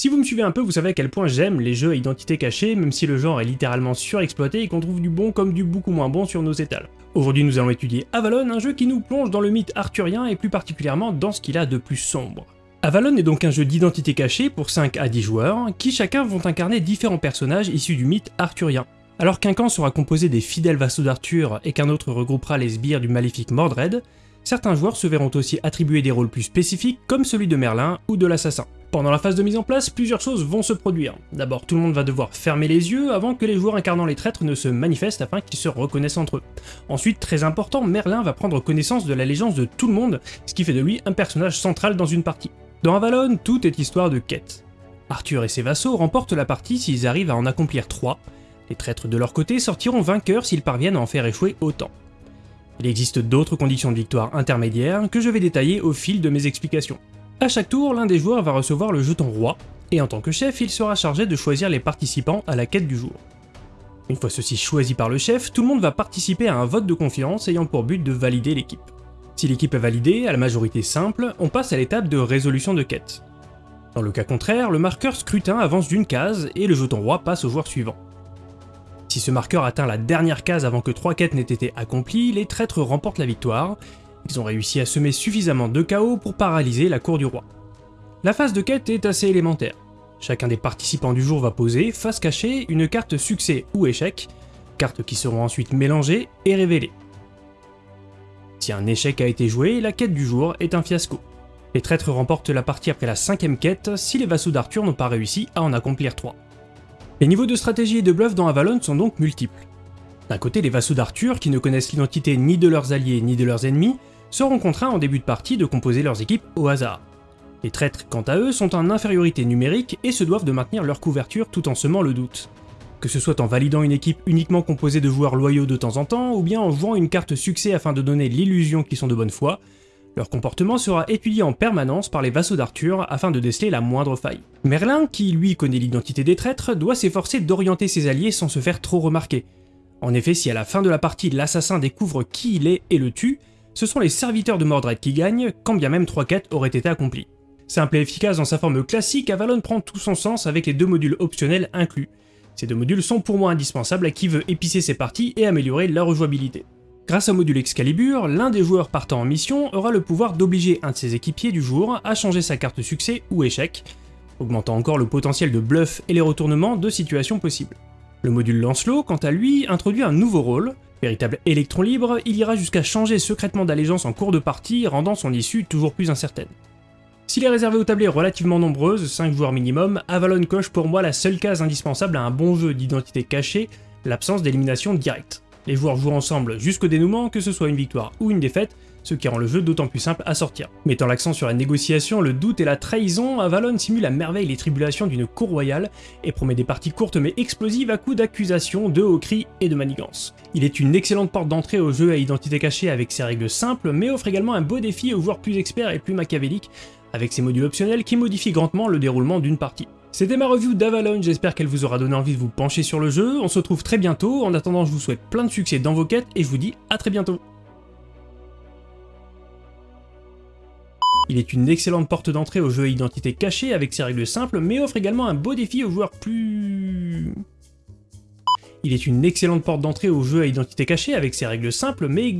Si vous me suivez un peu, vous savez à quel point j'aime les jeux à identité cachée, même si le genre est littéralement surexploité et qu'on trouve du bon comme du beaucoup moins bon sur nos étals. Aujourd'hui nous allons étudier Avalon, un jeu qui nous plonge dans le mythe arthurien et plus particulièrement dans ce qu'il a de plus sombre. Avalon est donc un jeu d'identité cachée pour 5 à 10 joueurs, qui chacun vont incarner différents personnages issus du mythe arthurien. Alors qu'un camp sera composé des fidèles vassaux d'Arthur et qu'un autre regroupera les sbires du maléfique Mordred, certains joueurs se verront aussi attribuer des rôles plus spécifiques comme celui de Merlin ou de l'assassin. Pendant la phase de mise en place, plusieurs choses vont se produire. D'abord, tout le monde va devoir fermer les yeux avant que les joueurs incarnant les traîtres ne se manifestent afin qu'ils se reconnaissent entre eux. Ensuite, très important, Merlin va prendre connaissance de l'allégeance de tout le monde, ce qui fait de lui un personnage central dans une partie. Dans Avalon, tout est histoire de quête. Arthur et ses vassaux remportent la partie s'ils arrivent à en accomplir 3, les traîtres de leur côté sortiront vainqueurs s'ils parviennent à en faire échouer autant. Il existe d'autres conditions de victoire intermédiaires que je vais détailler au fil de mes explications. A chaque tour, l'un des joueurs va recevoir le jeton roi, et en tant que chef, il sera chargé de choisir les participants à la quête du jour. Une fois ceci choisi par le chef, tout le monde va participer à un vote de confiance ayant pour but de valider l'équipe. Si l'équipe est validée, à la majorité simple, on passe à l'étape de résolution de quête. Dans le cas contraire, le marqueur scrutin avance d'une case et le jeton roi passe au joueur suivant. Si ce marqueur atteint la dernière case avant que trois quêtes n'aient été accomplies, les traîtres remportent la victoire. Ils ont réussi à semer suffisamment de chaos pour paralyser la cour du roi. La phase de quête est assez élémentaire. Chacun des participants du jour va poser, face cachée, une carte succès ou échec, cartes qui seront ensuite mélangées et révélées. Si un échec a été joué, la quête du jour est un fiasco. Les traîtres remportent la partie après la cinquième quête si les vassaux d'Arthur n'ont pas réussi à en accomplir trois. Les niveaux de stratégie et de bluff dans Avalon sont donc multiples. D'un côté, les vassaux d'Arthur, qui ne connaissent l'identité ni de leurs alliés ni de leurs ennemis, seront contraints en début de partie de composer leurs équipes au hasard. Les traîtres, quant à eux, sont en infériorité numérique et se doivent de maintenir leur couverture tout en semant le doute. Que ce soit en validant une équipe uniquement composée de joueurs loyaux de temps en temps, ou bien en jouant une carte succès afin de donner l'illusion qu'ils sont de bonne foi, leur comportement sera étudié en permanence par les vassaux d'Arthur afin de déceler la moindre faille. Merlin, qui lui connaît l'identité des traîtres, doit s'efforcer d'orienter ses alliés sans se faire trop remarquer. En effet, si à la fin de la partie l'assassin découvre qui il est et le tue, ce sont les serviteurs de Mordred qui gagnent, quand bien même trois quêtes auraient été accomplies. Simple et efficace dans sa forme classique, Avalon prend tout son sens avec les deux modules optionnels inclus. Ces deux modules sont pour moi indispensables à qui veut épicer ses parties et améliorer leur rejouabilité. Grâce au module Excalibur, l'un des joueurs partant en mission aura le pouvoir d'obliger un de ses équipiers du jour à changer sa carte succès ou échec, augmentant encore le potentiel de bluff et les retournements de situations possibles. Le module Lancelot, quant à lui, introduit un nouveau rôle. Véritable électron libre, il ira jusqu'à changer secrètement d'allégeance en cours de partie, rendant son issue toujours plus incertaine. S'il est réservé aux tablées relativement nombreuses, 5 joueurs minimum, Avalon coche pour moi la seule case indispensable à un bon jeu d'identité cachée, l'absence d'élimination directe. Les joueurs jouent ensemble jusqu'au dénouement, que ce soit une victoire ou une défaite, ce qui rend le jeu d'autant plus simple à sortir. Mettant l'accent sur la négociation, le doute et la trahison, Avalon simule à merveille les tribulations d'une cour royale et promet des parties courtes mais explosives à coups d'accusations, de hauts cris et de manigances. Il est une excellente porte d'entrée au jeu à identité cachée avec ses règles simples, mais offre également un beau défi aux joueurs plus experts et plus machiavéliques, avec ses modules optionnels qui modifient grandement le déroulement d'une partie. C'était ma review d'Avalon, j'espère qu'elle vous aura donné envie de vous pencher sur le jeu, on se retrouve très bientôt, en attendant je vous souhaite plein de succès dans vos quêtes et je vous dis à très bientôt. Il est une excellente porte d'entrée au jeu à identité cachée avec ses règles simples, mais offre également un beau défi aux joueurs plus... Il est une excellente porte d'entrée au jeu à identité cachée avec ses règles simples, mais